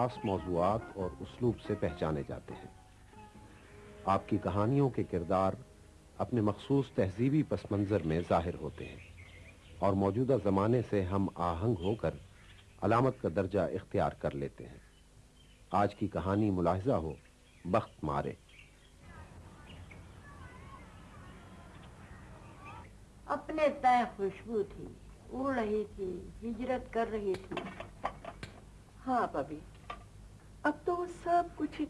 خاص موضوعات اور اسلوب سے پہچانے جاتے ہیں۔ آپ کی کہانیوں کے کردار اپنے مخصوص تہذیبی پس منظر میں ظاہر ہوتے ہیں اور موجودہ زمانے سے ہم آہنگ ہو کر علامت کا درجہ اختیار کر لیتے ہیں۔ آج کی کہانی ملاحظہ ہو بخت مارے۔ اپنے طے خوشبو تھی، اڑ رہی تھی، ہجرت کر رہی تھی۔ ہاں ببی اب تو وہ سب کچھ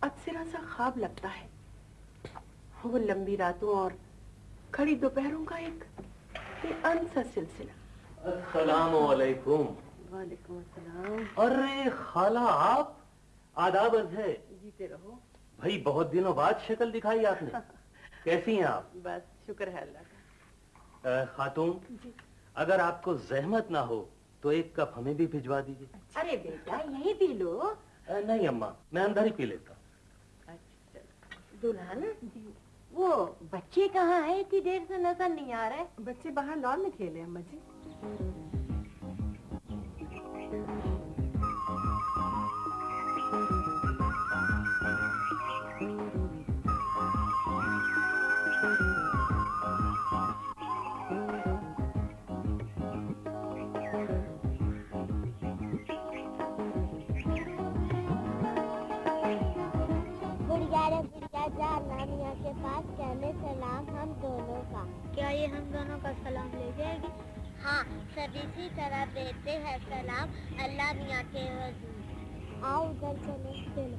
اکثر سا خواب لگتا ہے۔ وہ لمبی راتوں اور کھڑی دوپہروں کا ایک سا سلسلہ۔ السلام علیکم۔ وعلیکم السلام۔ ارے خالہ آپ آداب ہے۔ جیتے رہو۔ بھائی بہت دنوں بعد شکل دکھائی آپ نے۔ کیسی ہیں آپ؟ بس شکر ہے اللہ کا۔ خاتون جی۔ اگر آپ کو زحمت نہ ہو تو ایک کپ ہمیں بھی بھجوا دیجیے ارے بیٹا یہی پی لو۔ نہیں اماں میں اندر ہی پی لیتا دلہن وہ بچے کہاں ہے اتنی دیر سے نظر نہیں آ رہے بچے باہر لان میں کھیلے اما جی کیا یہ ہم دونوں کا سلام لے جائے گی؟ ہاں سب اسی طرح دیتے ہیں سلام۔ اللہ میاں کے وزیر۔ آؤ ادھر چلو چلو۔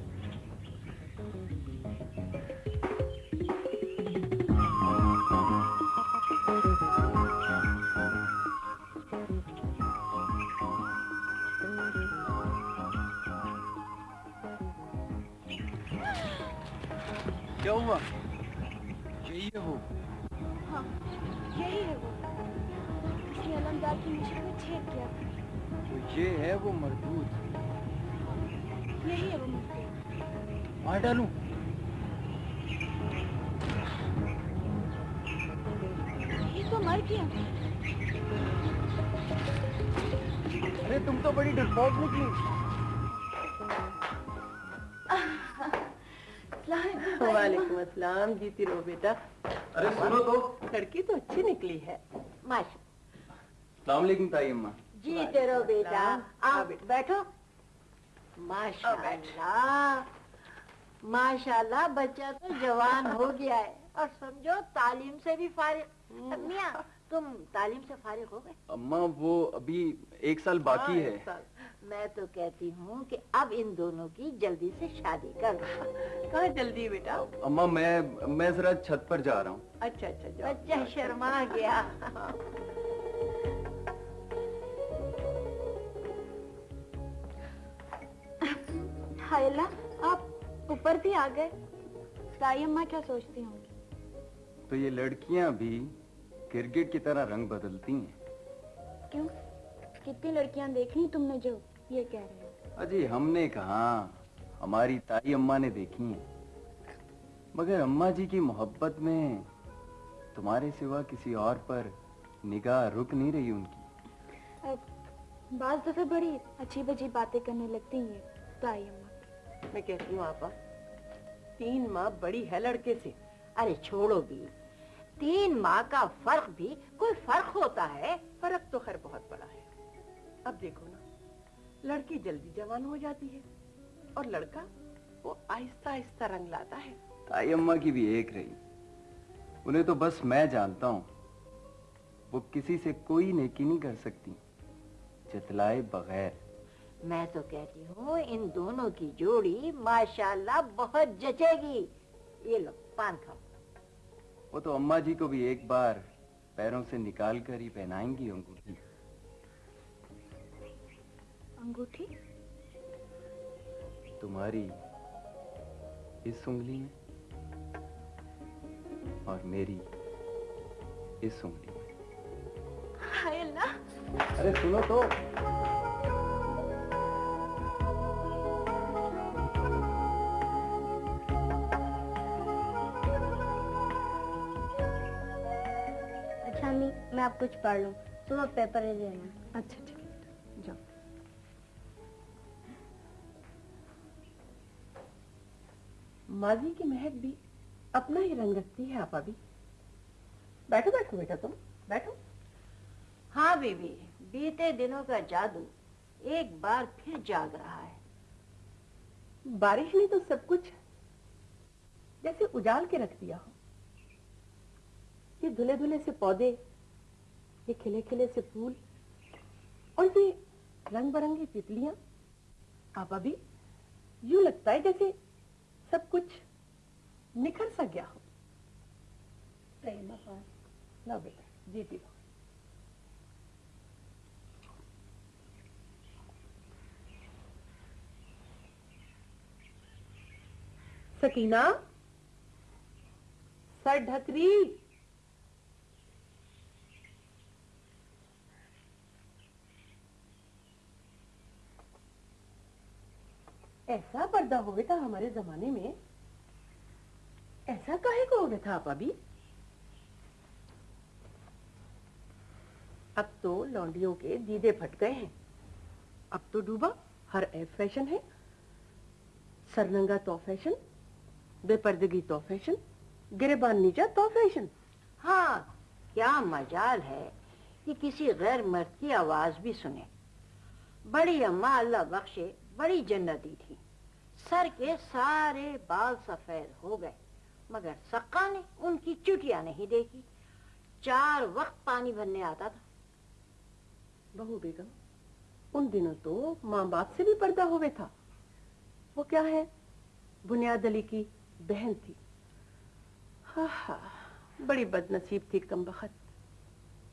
کیا ہوا؟ وہ یہی ہے وہ اس نے علمدار کی میں چھیک کیا تو یہ ہے وہ مردود یہی ہے وہ مردود مار ڈالوں یہ تو مر گیا ارے تم تو بڑی ڈرپوک نکلی وعلیکم السلام جیتی رہو بیٹا ارے سنو تو۔ لڑکی تو اچھی نکلی ہے۔ ماشاء السلام علیکم تائی اماں۔ جیتے رہو بیٹا۔ بیٹھو ماشاء اللہ ماشاء اللہ بچہ تو جوان ہو گیا ہے۔ اور سمجھو تعلیم سے بھی فارغ۔ میاں تم تعلیم سے فارغ ہو گئے؟ اماں وہ ابھی ایک سال باقی ہاں، ہے۔ ایک سال۔ میں تو کہتی ہوں کہ اب ان دونوں کی جلدی سے شادی کر کہاں جلدی بیٹا؟ اماں میں میں ذرا چھت پر جا رہا ہوں۔ اچھا اچھا بچہ شرما گیا۔ ہائے اللہ آپ اوپر بھی آ گئے۔ تائی اماں کیا سوچتی ہوں؟ گی تو یہ لڑکیاں بھی کرکٹ کی طرح رنگ بدلتی ہیں۔ کیوں؟ کتنی لڑکیاں دیکھی تم نے جو؟ یہ کہہ رہے ہیں۔ اجی ہم نے کہا ہماری تائی اماں نے دیکھی ہیں۔ مگر اماں جی کی محبت میں تمہارے سوا کسی اور پر نگاہ رک نہیں رہی ان کی۔ بعض دفعہ بڑی اچھی بجی باتیں کرنے لگتی ہیں تائی اماں۔ میں کہتی ہوں آپا تین ماہ بڑی ہے لڑکے سے۔ ارے چھوڑو بھی۔ تین ماہ کا فرق بھی کوئی فرق ہوتا ہے؟ فرق تو خیر بہت بڑا ہے۔ اب دیکھو نا۔ لڑکی جلدی جوان ہو جاتی ہے اور لڑکا وہ آہستہ آہستہ رنگ لاتا ہے۔ تائی اماں کی بھی ایک رہی۔ انہیں تو بس میں جانتا ہوں۔ وہ کسی سے کوئی نیکی نہیں کر سکتی۔ جتلائے بغیر۔ میں تو کہتی ہوں ان دونوں کی جوڑی ماشاءاللہ بہت جچے گی۔ یہ لو پان کھاؤ۔ وہ تو اماں جی کو بھی ایک بار پیروں سے نکال کر ہی پہنائیں گی انگوٹھی۔ انگوٹھی؟ تمہاری اس انگلی میں اور میری اس انگلی میں۔ ہائے اللہ ارے سنو تو۔ اچھا میں آپ کچھ پڑھ لوں۔ تم اب پیپر لے لینا۔ اچھا ٹھیک۔ ماضی کی مہک بھی اپنا ہی رنگ رکھتی ہے آپا بھی۔ بیٹھو بیٹھو بیٹھا تم بیٹھو۔ ہاں بیوی بیتے دنوں کا جادو ایک بار پھر جاگ رہا ہے۔ بارش نے تو سب کچھ جیسے اجال کے رکھ دیا ہو۔ یہ دھلے دھلے سے پودے یہ کھلے کھلے سے پھول اور یہ رنگ برنگی پتلیاں۔ آپا بھی یوں لگتا ہے جیسے سب کچھ نکھر سا گیا ہو۔ نہ بیٹا جی پی سکینہ سر ڈھکری۔ ایسا پردہ ہو تھا ہمارے زمانے میں۔ ایسا کہے کو ہو تھا آپ ابھی؟ اب تو لونڈیوں کے دیدے پھٹ گئے ہیں۔ اب تو ڈوبا، ہر ایف فیشن ہے۔ سرننگا تو فیشن، بے پردگی تو فیشن، گریبان نیچا تو فیشن۔ ہاں کیا مجال ہے کہ کسی غیر مرد کی آواز بھی سنے بڑی اماں اللہ بخشے۔ بڑی جنتی تھی۔ سر کے سارے بال سفید ہو گئے، مگر سکا نے ان کی چٹیا نہیں دیکھی۔ چار وقت پانی بھرنے آتا تھا۔ بہو بیگم، ان دنوں تو ماں باپ سے بھی پردہ ہوئے تھا۔ وہ کیا ہے؟ بنیاد علی کی بہن تھی۔ ہاں, ہاں، بڑی بد نصیب تھی کم بخت۔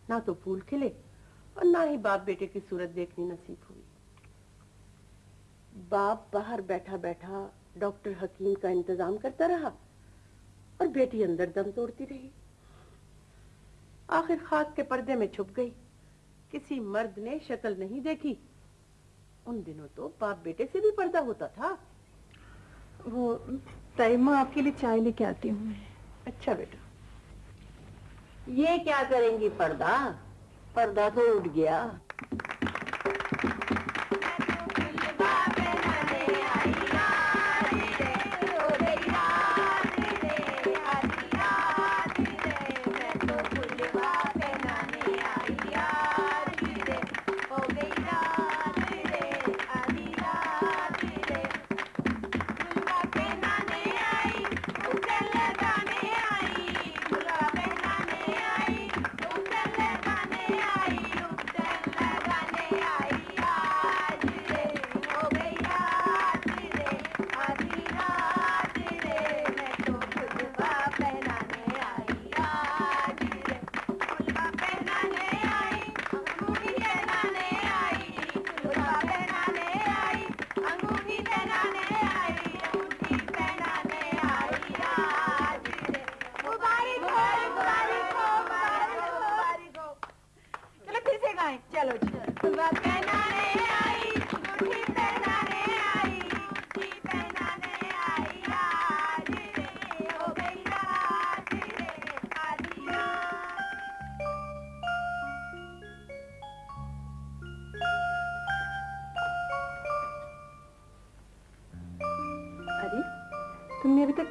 نہ تو پھول کھلے اور نہ ہی باپ بیٹے کی صورت دیکھنی نصیب ہوئی۔ باپ باہر بیٹھا بیٹھا ڈاکٹر حکیم کا انتظام کرتا رہا اور بیٹی اندر دم توڑتی رہی۔ آخر خاک کے پردے میں چھپ گئی۔ کسی مرد نے شکل نہیں دیکھی۔ ان دنوں تو باپ بیٹے سے بھی پردہ ہوتا تھا۔ وہ تیمہ آپ کے لیے چائے لے کے آتی ہوں اچھا بیٹا۔ یہ کیا کریں گی پردہ؟ پردہ تو اٹھ گیا۔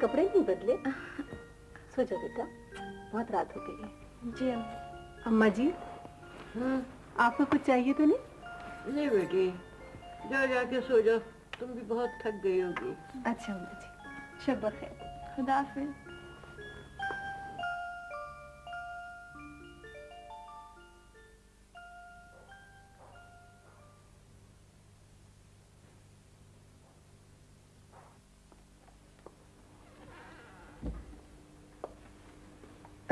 کپڑے نہیں بدلے سو جاؤ بیٹا بہت رات ہو گئی ہے جی اما جی آپ کو کچھ چاہیے تو نہیں نہیں بیٹی جا جا کے سو جاؤ تم بھی بہت تھک گئی ہوگی اچھا اما جی شب بخیر خدا حافظ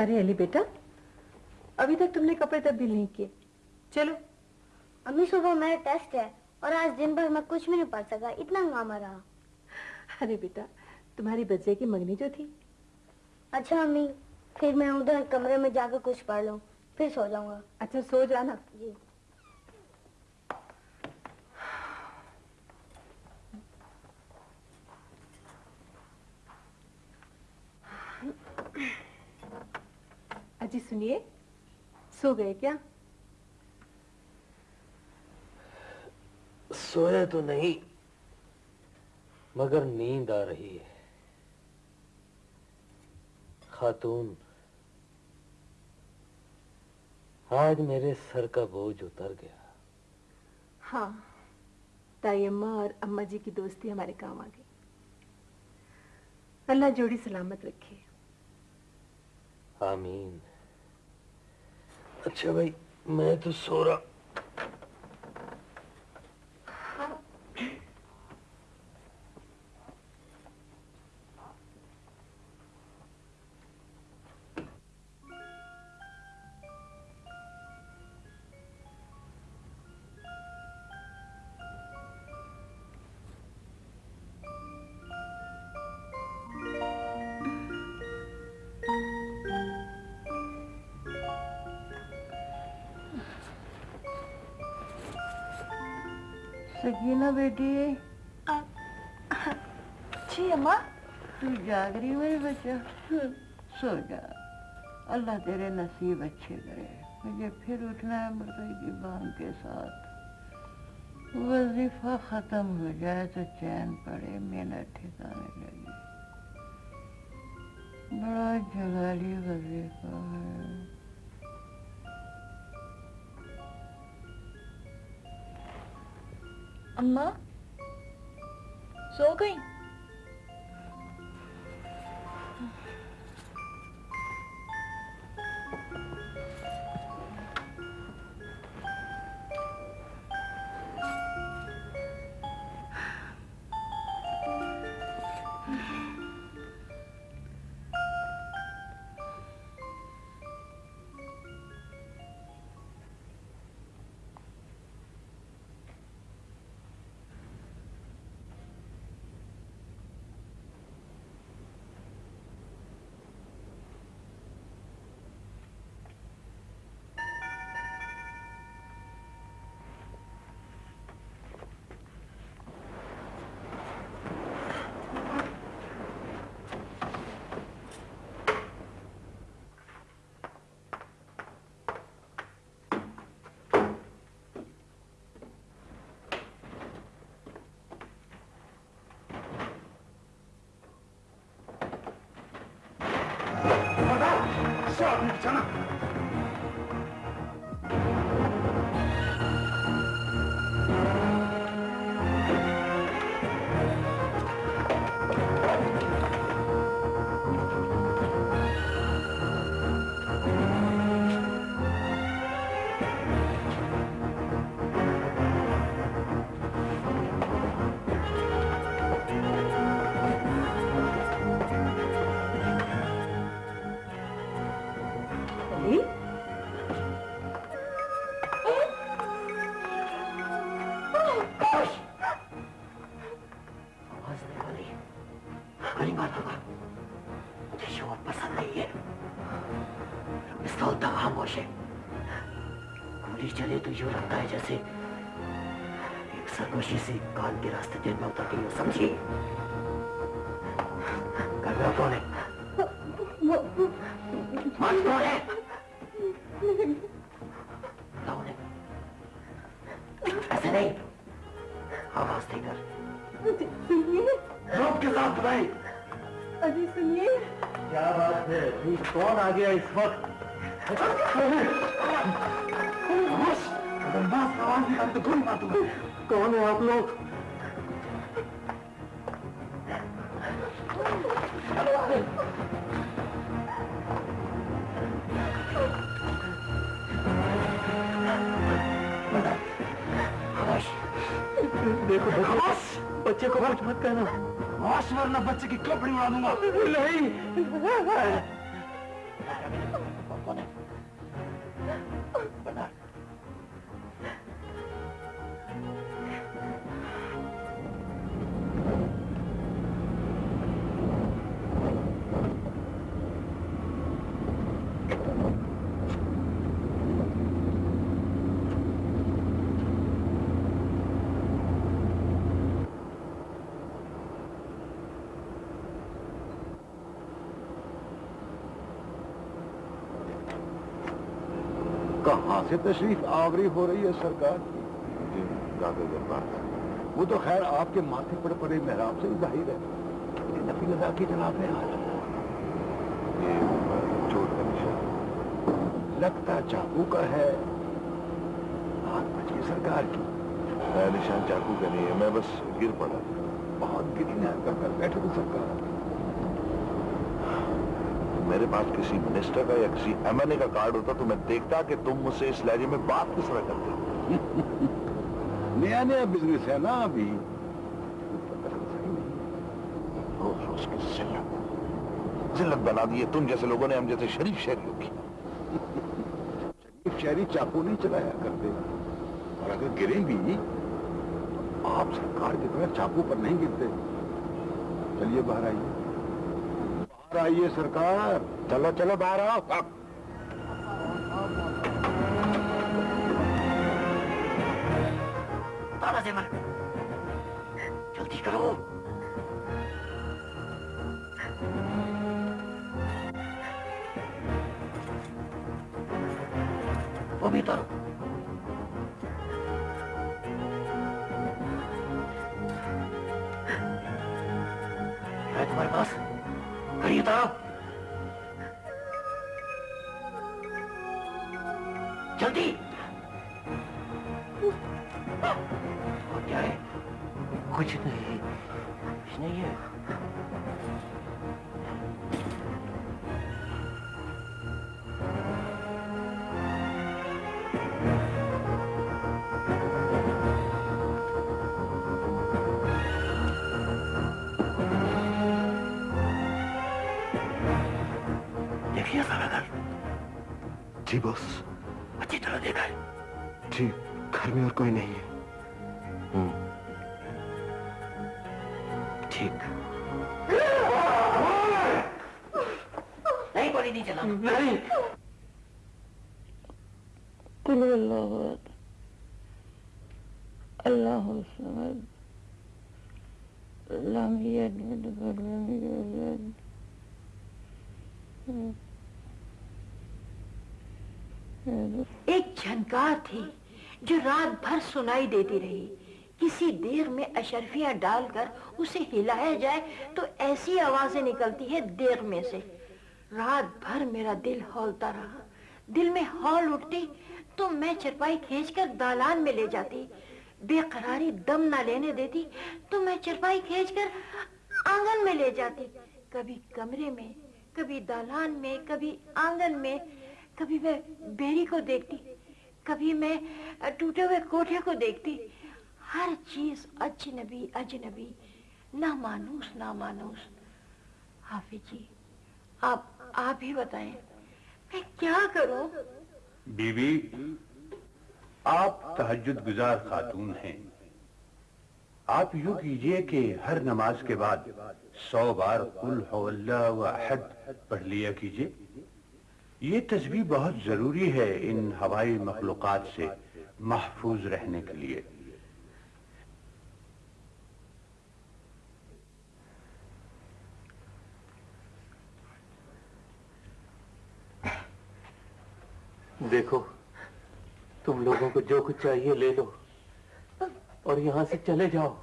ارے علی بیٹا۔ ابھی تک تم نے کپڑے تبدیل نہیں کیے۔ چلو۔ امی صبح میرا ٹیسٹ ہے اور آج دن بھر میں کچھ بھی نہیں پڑھ سکا۔ اتنا ہنگامہ رہا ارے بیٹا تمہاری بچے کی منگنی جو تھی۔ اچھا امی پھر میں ادھر کمرے میں جا کر کچھ پڑھ لوں پھر سو جاؤں گا۔ اچھا سو جانا۔ جی۔ جی سنیے سو گئے کیا سویا تو نہیں مگر نیند آ رہی ہے خاتون آج میرے سر کا بوجھ اتر گیا ہاں تائی اماں اور اما جی کی دوستی ہمارے کام آ گئی اللہ جوڑی سلامت رکھے آمین اچھا بھائی میں تو سو رہا۔ سکینہ بیٹی۔ جی اماں تو جاگ رہی میرے بچہ؟ سو جا۔ اللہ تیرے نصیب اچھے کرے۔ مجھے پھر اٹھنا ہے مرغی کی بانگ کے ساتھ۔ وظیفہ ختم ہو جائے تو چین پڑے محنت ٹھکانے لگی بڑا جلالی وظیفہ ہے۔ اماں سو گئی علی راستے دل میں اتر گئی ہو سمجھی گھر میں کون ہے ماں کون ہے بتاؤ انہیں۔ ایسے نہیں آواز دے کر روک کے ساتھ بتائیں ابھی سنیے کیا بات ہے کون آ گیا اس وقت کون ہے آپ لوگ بچے کو کچھ مت کہنا۔ واش ورنہ بچے کی کپڑی اڑا دوں گا۔ نہیں! سے تشریف آوری ہو رہی ہے سرکار جی، زیادہ دربار وہ تو خیر آپ کے ماتھے پر پڑے محراب سے ہی ظاہر ہے۔ نبی اللہ کی جناب کا نشان۔ لگتا چاقو کا ہے۔ ہاتھ بچ گئی سرکار کی۔ میں نشان چاقو کا نہیں ہے میں بس گر پڑا۔ بہت کر کر بیٹھے تو سرکار۔ میرے پاس کسی منسٹر کا یا کسی ایم این اے کا کارڈ ہوتا تو میں دیکھتا کہ تم مجھ سے اس لہجے میں بات کس طرح کرتے نیا نیا بزنس ہے نا ابھی۔ روز روز کی ذلت۔ ذلت بنا دی ہے۔ تم جیسے لوگوں نے ہم جیسے شریف شہریوں کی۔ شریف شہری چاقو نہیں چلایا کرتے۔ اور اگر گریں بھی آپ سرکار کی طرح چاقو پر نہیں گرتے۔ چلیے باہر آئیے۔ آئیے سرکار؟ چلو چلو باہر آؤ۔ تالا زیور جلدی بوس بس اچھی طرح دیکھا ہے جی گھر میں اور کوئی نہیں ہے ایک تھی جو رات بھر سنائی دیتی رہی۔ کسی دیر میں اشرفیاں ڈال کر اسے ہلایا جائے تو ایسی آوازیں نکلتی ہے دیر میں سے۔ رات بھر میرا دل ہولتا رہا۔ دل میں ہول اٹھتی تو میں چرپائی کھینچ کر دالان میں لے جاتی۔ بے قراری دم نہ لینے دیتی تو میں چرپائی کھینچ کر آنگن میں لے جاتی۔ کبھی کمرے میں، کبھی دالان میں، کبھی آنگن میں، کبھی میں بیری کو دیکھتی۔ کبھی میں ٹوٹے ہوئے کوٹھے کو دیکھتی، ہر چیز اجنبی اجنبی نہ مانوس نہ مانوس حافظ جی آپ آپ ہی بتائیں، میں کیا کروں؟ بیوی، آپ تہجد گزار خاتون ہیں۔ آپ یوں کیجیے کہ ہر نماز کے بعد سو بار قل ہو اللہ و احد پڑھ لیا کیجیے۔ یہ تسبیح بہت ضروری ہے ان ہوائی مخلوقات سے محفوظ رہنے کے لیے۔ دیکھو، تم لوگوں کو جو کچھ چاہیے لے لو اور یہاں سے چلے جاؤ۔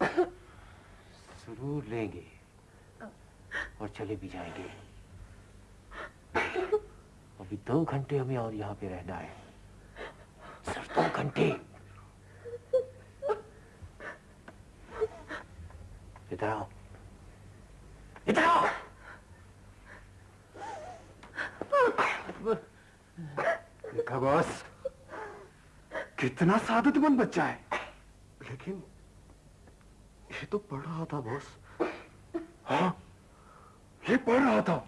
ضرور لیں گے۔ اور چلے بھی جائیں گے۔ ابھی دو گھنٹے ہمیں اور یہاں پہ رہنا ہے۔ صرف دو گھنٹے۔ ادھر آؤ۔ ادھر آؤ۔ دیکھا باس، کتنا سعادت مند بچہ ہے۔ لیکن یہ تو پڑھ رہا تھا باس۔ ہاں۔ یہ پڑھ رہا تھا۔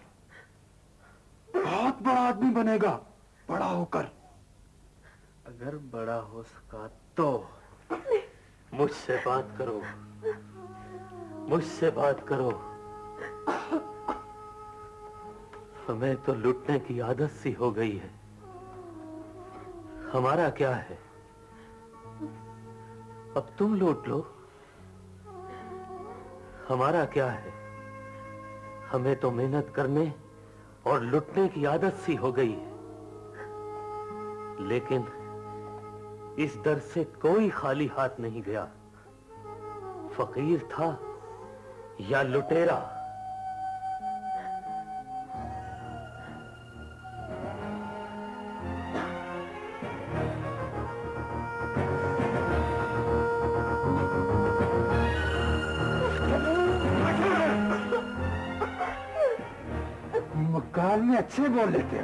بہت بڑا آدمی بنے گا، بڑا ہو کر۔ اگر بڑا ہو سکا تو۔ مجھ سے بات کرو۔ مجھ سے بات کرو۔ ہمیں تو لٹنے کی عادت سی ہو گئی ہے۔ ہمارا کیا ہے؟ اب تم لوٹ لو۔ ہمارا کیا ہے؟ ہمیں تو محنت کرنے اور لٹنے کی عادت سی ہو گئی ہے۔ لیکن اس در سے کوئی خالی ہاتھ نہیں گیا۔ فقیر تھا یا لٹیرا؟ اچھے بول لیتے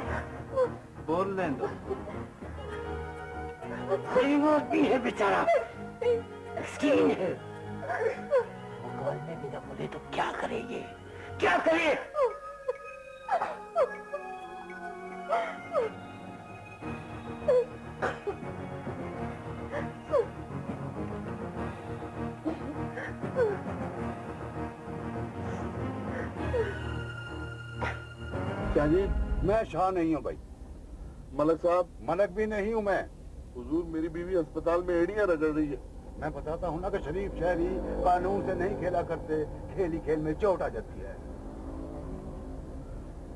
ہو بول لیں دو غریب آدمی ہے بیچارہ۔ مسکین ہے۔ مکال میں بھی نہ بولے تو کیا کرے یہ؟ کیا کرے؟ کیا جی؟ میں شاہ نہیں ہوں بھائی۔ ملک صاحب، ملک بھی نہیں ہوں میں۔ حضور میری بیوی اسپتال میں ایڑیاں رگڑ رہی ہے۔ میں بتاتا ہوں نا کہ شریف شہری قانون سے نہیں کھیلا کرتے، کھیلی کھیل میں چوٹ آ جاتی ہے۔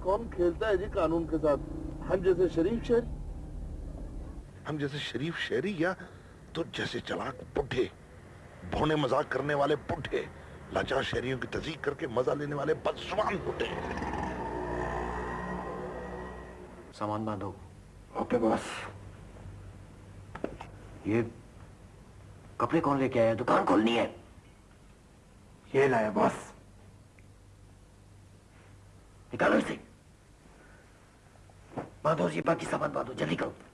کون کھیلتا ہے جی قانون کے ساتھ؟ ہم جیسے شریف شہری۔ ہم جیسے شریف شہری یا تو جیسے چلاک بڈھے، بھونے مذاق کرنے والے بڈھے، لاچار شہریوں کی تزیق کر کے مزہ لینے والے بدزبان بڈھے۔ سامان باندھو اوکے بس یہ کپڑے کون لے کے آیا دکان کھولنی ہے۔ یہ لایا بس نکالو اسے۔ باندھو جی باقی سامان باندھو جلدی کرو۔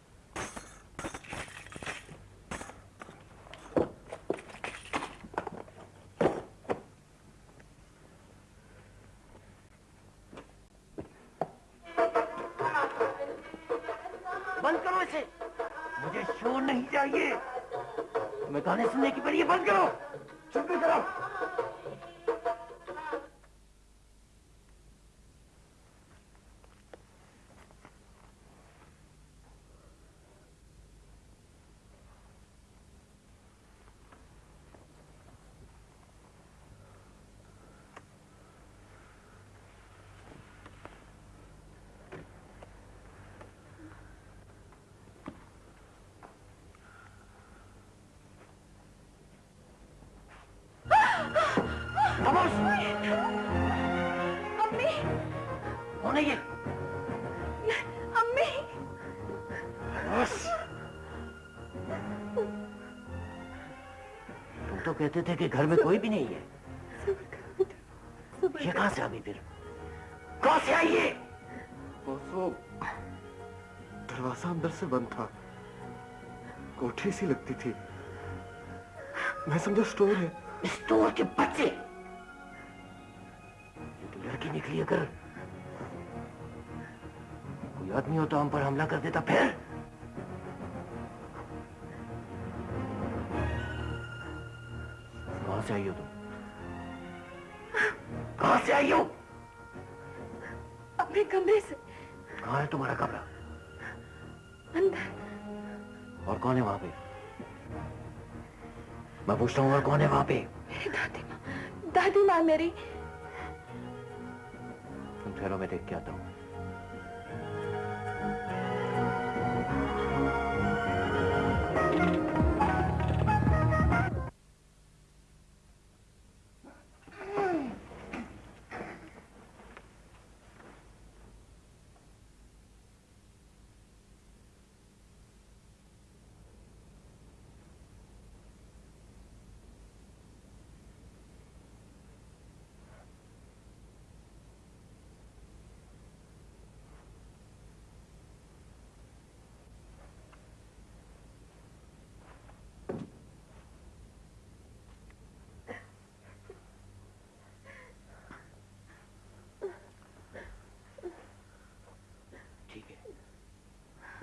کون ہے یہ امی۔ بس۔ تم تو کہتے تھے کہ گھر میں کوئی بھی نہیں ہے۔ یہ کہاں سے آ گئی پھر؟ کہاں سے آئی یہ؟ وہ دروازہ اندر سے بند تھا۔ کوٹھی سی لگتی تھی۔ میں سمجھا سٹور ہے۔ اسٹور کے بچے۔ لڑکی نکلی اگر آدمی ہو تو ہم پر حملہ کر دیتا پھر؟ کہاں سے آئی ہو تم؟ کہاں سے آئی ہو؟ اپنے کمرے سے۔ کہاں ہے تمہارا کمرہ؟ اندر۔ اور کون ہے وہاں پہ؟ میں پوچھتا ہوں اور کون ہے وہاں پہ؟ دادی ماں دادی ماں میری۔ تم ٹھہرو میں دیکھ کے آتا ہوں۔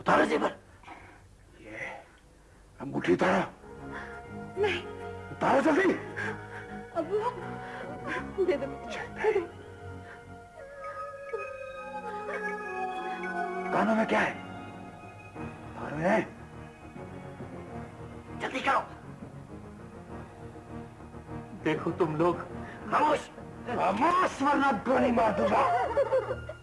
اتارو زیور انگوٹھی اتارا نہیں اتارا جلدی ابو دے دو دے دو کانوں میں کیا ہے اتارو ہے جلدی کرو دیکھو تم لوگ خاموش خاموش ورنہ گولی مار دوں گا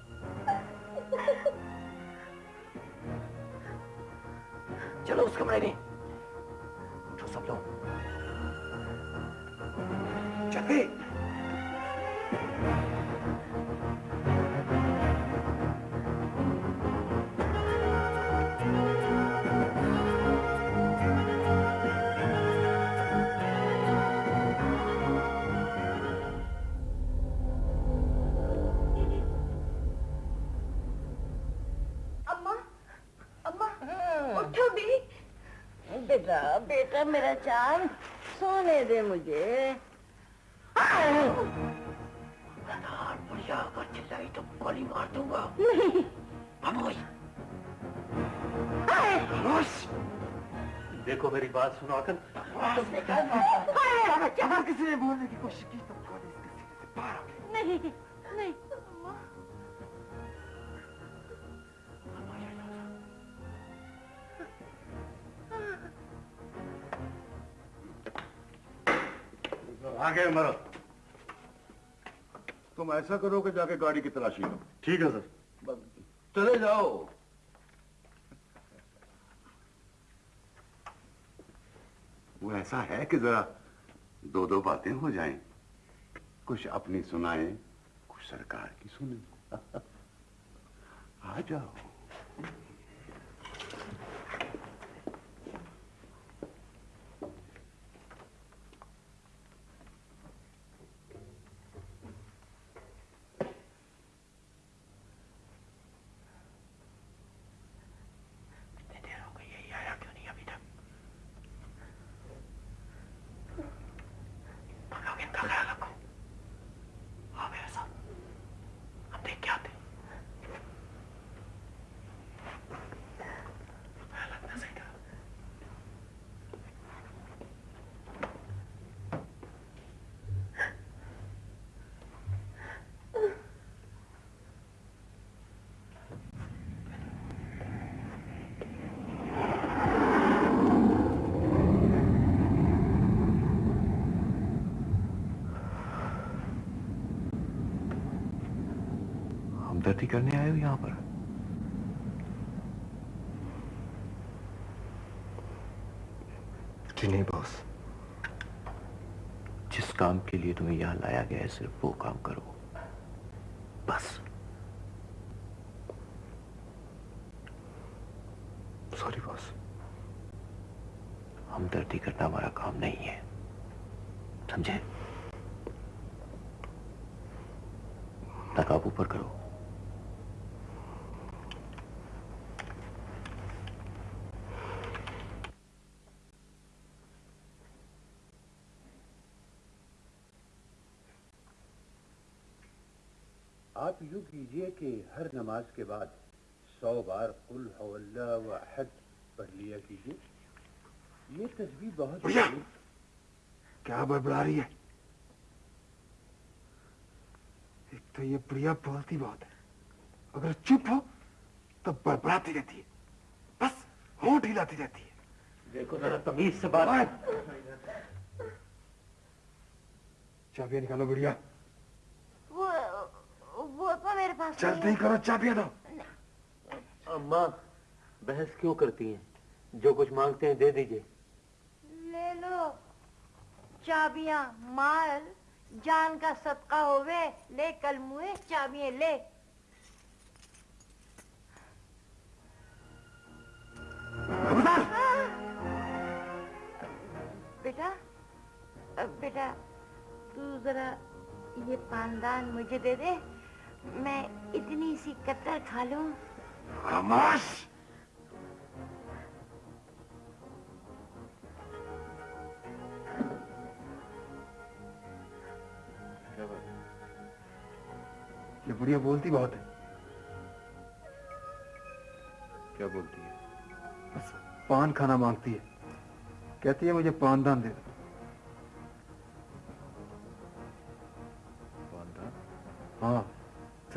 بیٹا میرا چاند سونے دے مجھے۔ بڑھیا اگر چلائی تو گولی مار دوں گا۔ خاموش دیکھو میری بات سنو اگر کسی نے بولنے کی کوشش کی؟ تو گولی نہیں۔ آگے مرو تم ایسا کرو کہ جا کے گاڑی کی تلاشی لو ٹھیک ہے سر۔ چلے جاؤ۔ وہ ایسا ہے کہ ذرا دو دو باتیں ہو جائیں۔ کچھ اپنی سنائیں کچھ سرکار کی سنیں۔ آ جاؤ کتنی دیر ہو گئی ہے یہ آیا کیوں نہیں ابھی تک تم لوگ ان کا خیال رکھو ہاں میرے ساتھ ہم دیکھ کے آتے خیال رکھنا صحیح کرو ہمدردی کرنے آئے ہو یہاں پر؟ جی نہیں باس۔ جس کام کے لیے تمہیں یہاں لایا گیا ہے صرف وہ کام کرو بس سوری باس ہمدردی کرنا ہمارا کام نہیں ہے سمجھے نقاب اوپر کرو آپ یوں کیجیے کہ ہر نماز کے بعد سو بار قل هو اللہ و احد پڑھ لیا کیجیے۔ یہ تجویز بہت کیا بڑبڑا رہی ہے۔ ایک تو یہ بڑھیا بولتی بہت ہے۔ اگر چپ ہو تو بڑبڑاتی رہتی ہے۔ بس ہونٹ ہلاتی رہتی ہے۔ دیکھو ذرا تمیز سے بات۔ چابیاں نکالو تو میرے پاس جلدی کرو چابیاں دو۔ اماں بحث کیوں کرتی ہیں؟ جو کچھ مانگتے ہیں دے دیجیے۔ لے لو۔ چابیاں مال جان کا صدقہ ہوئے لے کل منہ چابیاں لے۔ بیٹا بیٹا تو ذرا یہ پاندان مجھے دے دے۔ میں اتنی سی کتر کھا لوں۔ خاموش؟ یہ بڑھیا بولتی بہت ہے۔ کیا بولتی ہے؟ بس پان کھانا مانگتی ہے۔ کہتی ہے مجھے پاندان دے۔ دو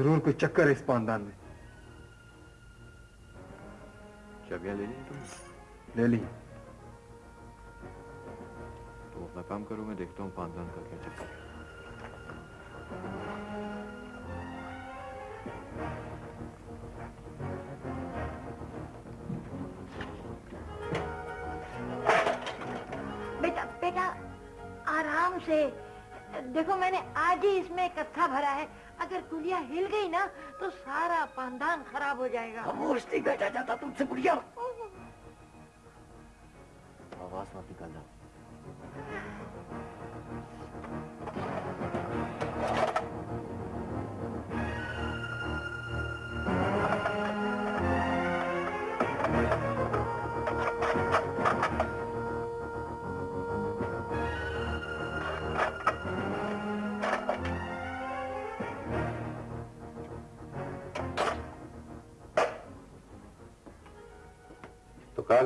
ضرور کوئی چکر ہے اس پاندان میں۔ چابیاں لے لی تم؟ لے لی۔ تم اپنا کام کرو میں دیکھتا ہوں پاندان کا کیا چکر ہے۔ بیٹا بیٹا آرام سے۔ دیکھو میں نے آج ہی اس میں اکٹھا بھرا ہے۔ اگر کلیا ہل گئی نا تو سارا پاندان خراب ہو جائے گا۔ خاموش نہیں بیٹھا جاتا تم سے گڑیا۔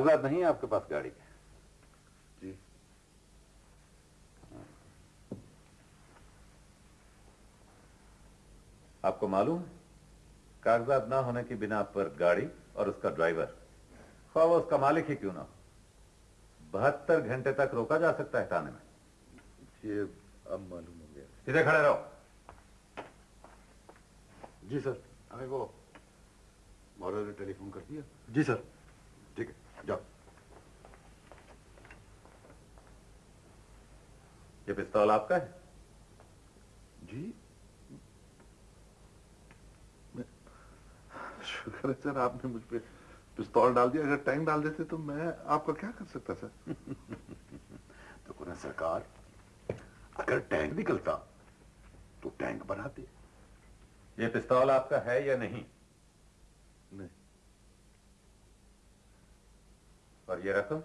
کاغذات نہیں آپ کے پاس گاڑی کے جی۔ آپ کو معلوم ہے کاغذات نہ ہونے کی بنا پر گاڑی اور اس کا ڈرائیور خواہ وہ اس کا مالک ہی کیوں نہ ہو۔ بہتر گھنٹے تک روکا جا سکتا ہے تھانے میں۔ یہ اب معلوم ہو گیا۔ سیدھے کھڑے رہو۔ جی سر ہمیں وہ مورل نے ٹیلی فون کر دیا۔ جی سر۔ ٹھیک ہے۔ جاؤ۔ یہ پستول آپ کا ہے؟ جی۔ شکر ہے سر آپ نے مجھ پہ پستول ڈال دیا۔ اگر ٹائم ڈال دیتے تو میں آپ کا کیا کر سکتا سر؟ تو کون سرکار اگر ٹینک نکلتا تو ٹینک بناتے یہ پستول آپ کا ہے یا نہیں؟ نہیں۔ اور یہ رقم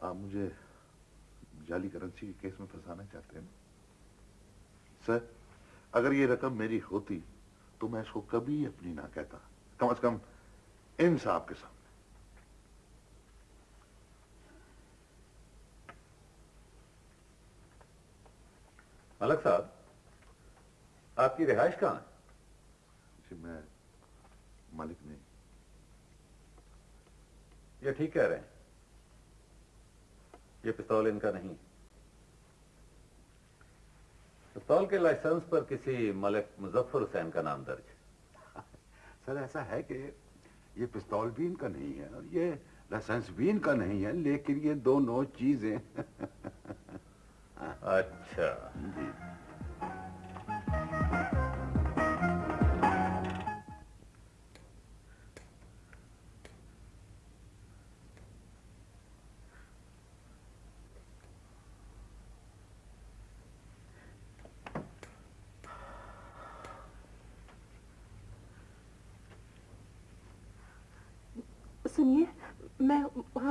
آپ مجھے جعلی کرنسی کے کیس میں پھنسانا چاہتے ہیں؟ سر، اگر یہ رقم میری ہوتی تو میں اس کو کبھی اپنی نہ کہتا۔ کم از کم ان صاحب کے سامنے۔ ملک صاحب، آپ کی رہائش کہاں ہے؟ جی میں ملک یہ ٹھیک کہہ رہے ہیں۔ یہ پستول ان کا نہیں۔ پستول کے لائسنس پر کسی ملک مظفر حسین کا نام درج سر ایسا ہے کہ یہ پستول بھی ان کا نہیں ہے اور یہ لائسنس بھی ان کا نہیں ہے لیکن یہ دونوں چیزیں۔ اچھا۔ جی۔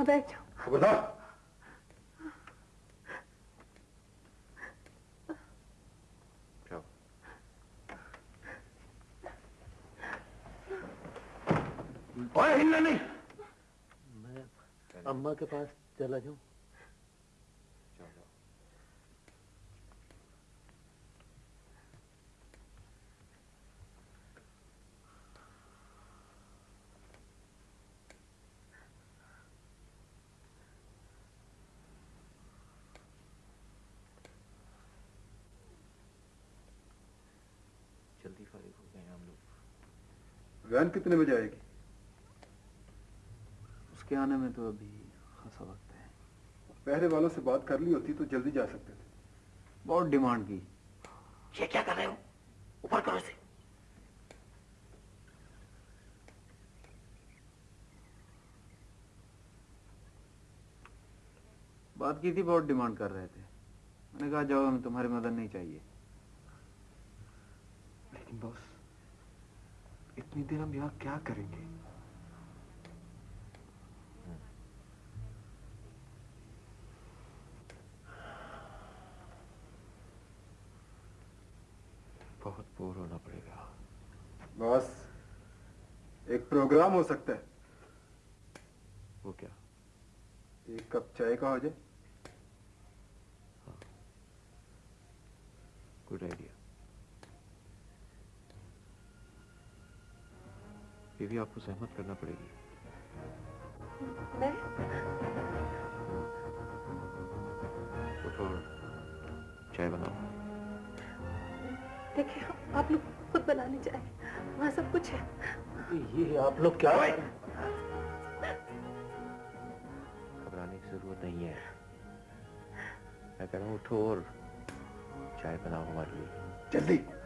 放在床。滚蛋！票。نہیں میں اماں کے پاس چلا جاؤں وین کتنے بجے آئے گی؟ اس کے آنے میں تو ابھی خاصا وقت ہے۔ پہلے والوں سے بات کر لی ہوتی تو جلدی جا سکتے تھے۔ بہت ڈیمانڈ کی۔ یہ کیا کر رہے ہو؟ اوپر کرو اسے۔ بات کی تھی بہت ڈیمانڈ کر رہے تھے۔ میں نے کہا جاؤ ہمیں تمہاری مدد نہیں چاہیے۔ لیکن بس اتنی دیر ہم یہاں کیا کریں گے؟ بہت بور ہونا پڑے گا۔ بس ایک پروگرام ہو سکتا ہے۔ وہ کیا؟ ایک کپ چائے کا ہو جائے۔ ہاں۔ گڈ آئیڈیا یہ بھی آپ کو سہمت کرنا پڑے گی۔ چائے بناؤ۔ دیکھیں آپ لوگ خود بنا لی جائے وہاں سب کچھ ہے۔ یہ آپ لوگ کیا گھبرانے کی ضرورت نہیں ہے۔ میں کہہ رہا ہوں اٹھو اور چائے بناؤ ہمارے لیے۔ جلدی۔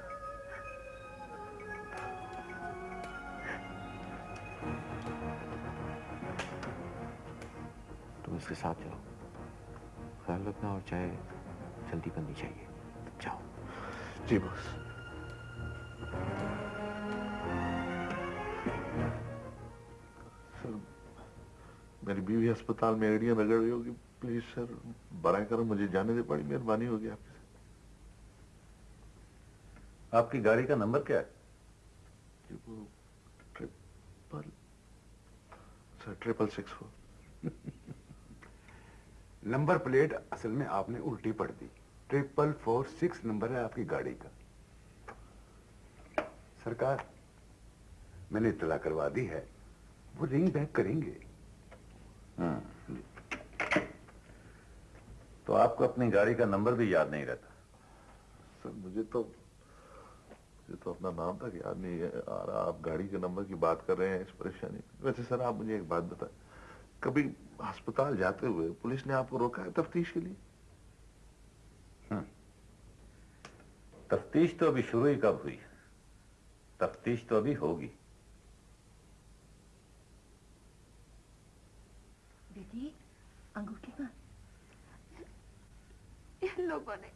رکھنا اور چائے جلدی بننی چاہیے۔ جاؤ۔ جی بس۔ سر میری بیوی ہسپتال میں ایڑیاں رگڑ رہی ہوگی۔ پلیز سر برائے کرم مجھے جانے دے بڑی مہربانی ہوگی آپ کی۔ آپ کی گاڑی کا نمبر کیا ہے؟ جی وہ triple sir triple six four. Number plate اصل میں آپ نے الٹی پڑ دی۔ ٹریپل فور سکس نمبر ہے آپ کی گاڑی کا۔ سرکار میں نے اطلاع کروا دی ہے۔ وہ رنگ بیک کریں گے۔ ہاں۔ تو آپ کو اپنی گاڑی کا نمبر بھی یاد نہیں رہتا۔ سر مجھے تو مجھے تو اپنا نام تھا یاد نہیں ہے۔ آپ گاڑی کے نمبر کی بات کر رہے ہیں اس پریشانی ویسے سر آپ مجھے ایک بات بتائیں۔ کبھی ہسپتال جاتے ہوئے پولیس نے آپ کو روکا ہے تفتیش کے لیے؟ ہاں۔ تفتیش تو ابھی شروع ہی کب ہوئی؟ تفتیش تو ابھی ہوگی۔ بیٹی انگوٹھی کا ان لوگوں نے۔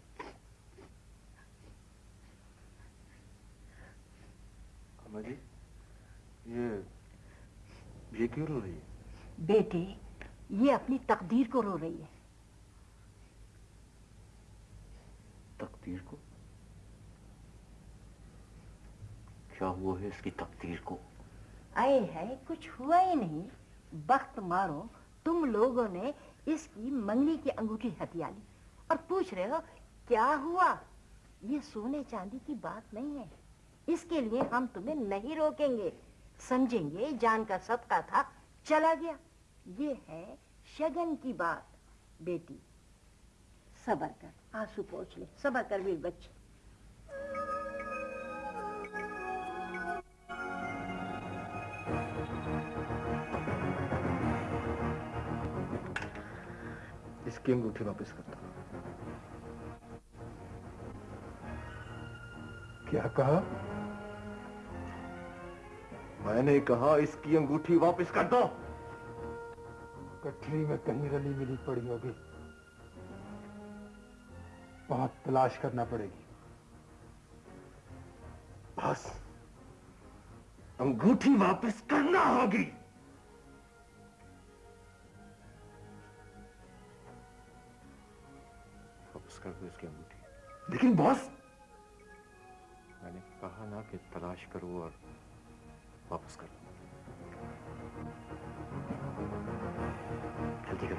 جی یہ یہ کیوں رو رہی ہے؟ بیٹی یہ اپنی تقدیر کو رو رہی ہے۔ تقدیر کو؟ کیا ہوا ہے اس کی تقدیر کو؟ آئے ہے کچھ ہوا ہی نہیں۔ بخت مارو تم لوگوں نے اس کی منگنی کی انگوٹھی ہتھیا لی۔ اور پوچھ رہے ہو کیا ہوا؟ یہ سونے چاندی کی بات نہیں ہے۔ اس کے لیے ہم تمہیں نہیں روکیں گے۔ سمجھیں گے جان کا سب کا تھا چلا گیا۔ یہ ہے شگن کی بات بیٹی۔ صبر کر۔ آنسو پوچھ لے۔ صبر کر میرے بچے۔ اس کی انگوٹھی واپس کرتا ہوں۔ کیا کہا؟ میں نے کہا اس کی انگوٹھی واپس کر دو۔ کٹھری میں کہیں رلی ملی پڑی ہوگی۔ بہت تلاش کرنا پڑے گی۔ بس انگوٹھی واپس کرنا ہوگی۔ واپس کر دو اس کی انگوٹھی۔ لیکن بس میں نے کہا نا کہ تلاش کرو اور واپس کرو ってくる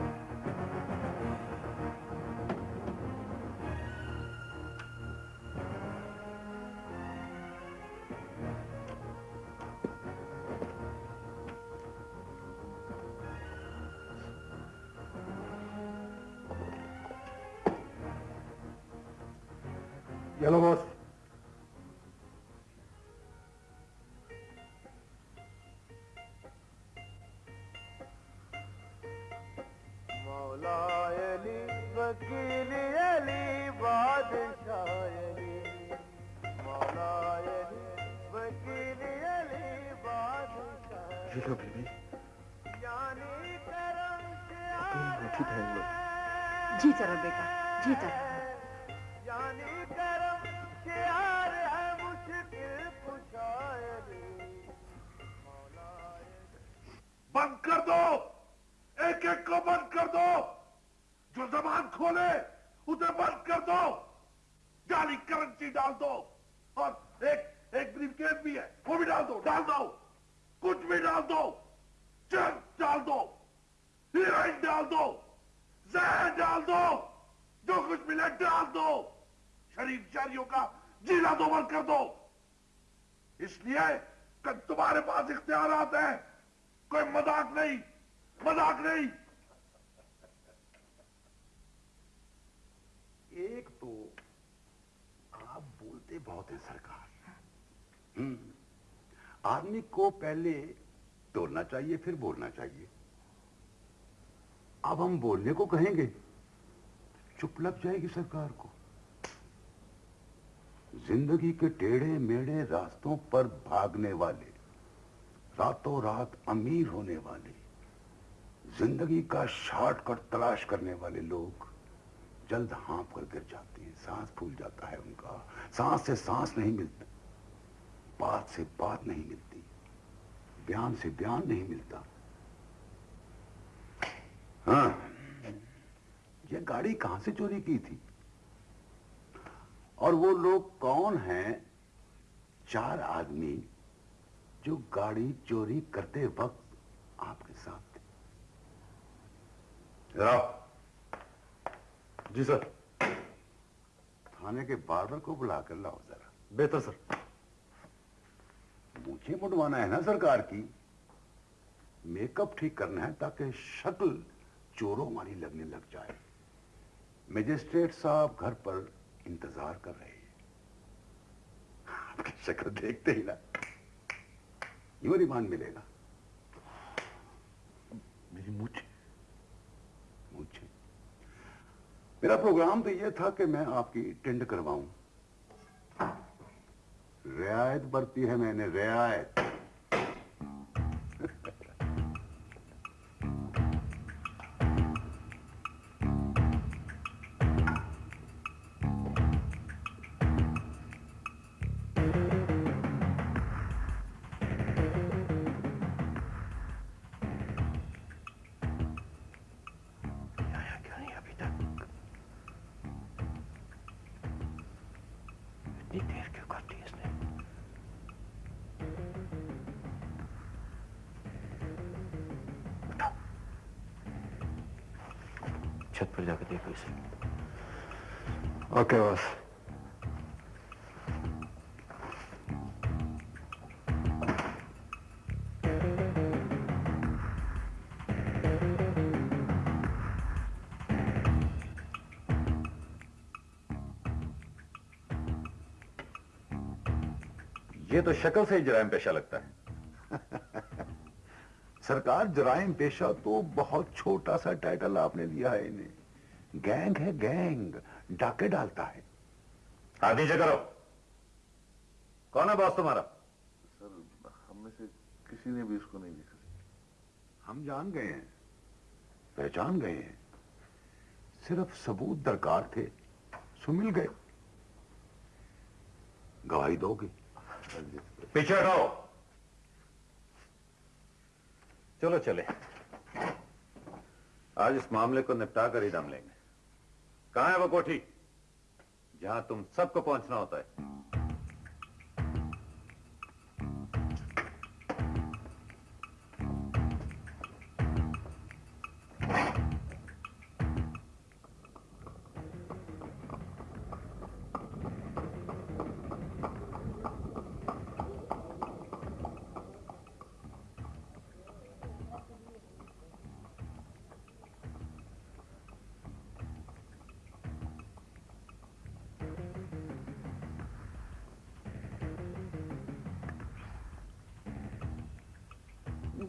の مولا علی وکیل علی بادشاہ علی۔ مولا علی وکیل علی بادشاہ یہ لو بیبی یعنی کرم سے آ رہے جی چلو بیٹا جی چلو ایک ایک کو بند کر دو۔ جو زبان کھولے، اسے بند کر دو۔ جالی کرنسی ڈال دو۔ اور ایک ایک بریفکیس بھی ہے، وہ بھی ڈال دو۔ ڈال دو۔ کچھ بھی ڈال دو۔ چرچ ڈال دو۔ ہیرائن ڈال دو۔ زہر ڈال دو۔ جو کچھ ملے، ڈال دو۔ شریف شہریوں کا جینا دو بند کر دو۔ اس لیے کہ تمہارے پاس اختیارات ہیں۔ کوئی مذاق نہیں۔ مزاق نہیں۔ ایک تو آپ بولتے بہت ہیں سرکار۔ آدمی کو پہلے توڑنا چاہیے، پھر بولنا چاہیے۔ اب ہم بولنے کو کہیں گے، چپ لگ جائے گی سرکار کو۔ زندگی کے ٹیڑھے میڑے راستوں پر بھاگنے والے، راتوں رات امیر ہونے والے۔ زندگی کا شارٹ کٹ تلاش کرنے والے لوگ جلد ہانپ کر گر جاتے ہیں، سانس پھول جاتا ہے ان کا۔ سانس سے سانس نہیں ملتا، بات سے بات نہیں ملتی، بیان سے بیان نہیں ملتا۔ ہاں یہ گاڑی کہاں سے چوری کی تھی؟ اور وہ لوگ کون ہیں؟ چار آدمی جو گاڑی چوری کرتے وقت آپ کے ساتھ۔ ادھر آؤ جی سر۔ تھانے کے باربر کو بلا کر لاؤ ذرا۔ بہتر سر۔ مجھے مڈوانا ہے نا سرکار کی۔ میک اپ ٹھیک کرنا ہے تاکہ شکل چوروں والی لگنے لگ جائے۔ مجسٹریٹ صاحب گھر پر انتظار کر رہے ہیں۔ آپ کی شکل دیکھتے ہی نا۔ یوں ریمان ملے گا۔ میری مجھ میرا پروگرام تو یہ تھا کہ میں آپ کی ٹینڈ کرواؤں۔ رعایت برتی ہے میں نے، رعایت۔ کے پاس یہ تو شکل سے ہی جرائم پیشہ لگتا ہے۔ سرکار جرائم پیشہ تو بہت چھوٹا سا ٹائٹل آپ نے دیا ہے انہیں۔ گینگ ہے گینگ ڈاکے ڈالتا ہے۔ آدھی جگہ کرو۔ کون ہے باس تمہارا؟ سر ہم میں سے کسی نے بھی اس کو نہیں دیکھا۔ ہم جان گئے ہیں۔ پہچان گئے ہیں۔ صرف ثبوت درکار تھے۔ سو مل گئے۔ گواہی دو گی پیچھے ہٹاؤ۔ چلو چلے۔ آج اس معاملے کو نپٹا کر ہی دم لیں گے۔ کہاں ہے وہ کوٹھی؟ جہاں تم سب کو پہنچنا ہوتا ہے۔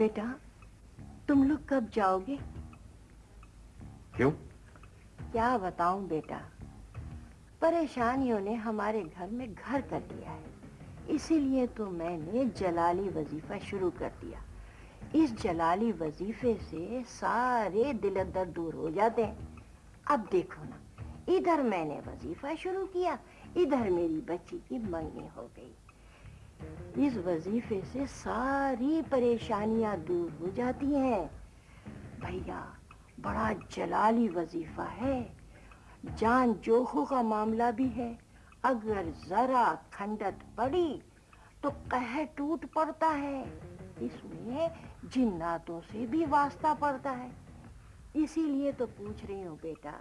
بیٹا تم لوگ کب جاؤ گے؟ کیوں؟ کیا بتاؤں بیٹا پریشانیوں نے ہمارے گھر میں گھر کر دیا ہے۔ اسی لیے تو میں نے جلالی وظیفہ شروع کر دیا۔ اس جلالی وظیفے سے سارے دل اندر دور ہو جاتے ہیں۔ اب دیکھو نا ادھر میں نے وظیفہ شروع کیا ادھر میری بچی کی منگنی ہو گئی۔ اس وظیفے سے ساری پریشانیاں دور ہو جاتی ہیں۔ بھیا، بڑا جلالی وظیفہ ہے۔ جان جوخو کا معاملہ بھی ہے۔ اگر ذرا کھنڈت پڑی تو کہہ ٹوٹ پڑتا ہے۔ اس میں جناتوں سے بھی واسطہ پڑتا ہے۔ اسی لیے تو پوچھ رہی ہوں بیٹا،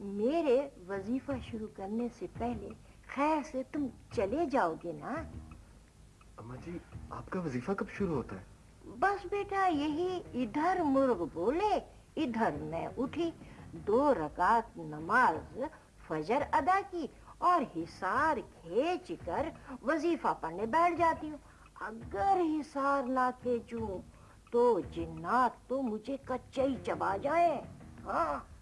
میرے وظیفہ شروع کرنے سے پہلے خیر سے تم چلے جاؤ گے نا؟ اما جی آپ کا وظیفہ کب شروع ہوتا ہے؟ بس بیٹا، یہی ادھر مرغ بولے، ادھر میں اٹھی، دو رکعت نماز فجر ادا کی اور حصار کھیچ کر وظیفہ پڑھنے بیٹھ جاتی ہوں۔ اگر حصار نہ کھینچوں تو جنات تو مجھے کچے ہی چبا جائیں۔ ہاں۔